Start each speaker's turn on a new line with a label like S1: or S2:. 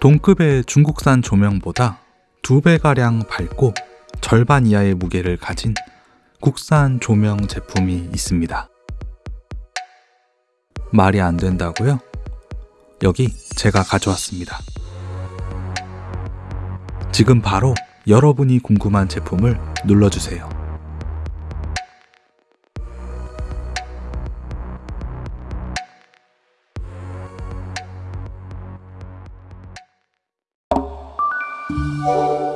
S1: 동급의 중국산 조명보다 두 배가량 밝고 절반 이하의 무게를 가진 국산 조명 제품이 있습니다. 말이 안 된다고요? 여기 제가 가져왔습니다. 지금 바로 여러분이 궁금한 제품을 눌러주세요. Música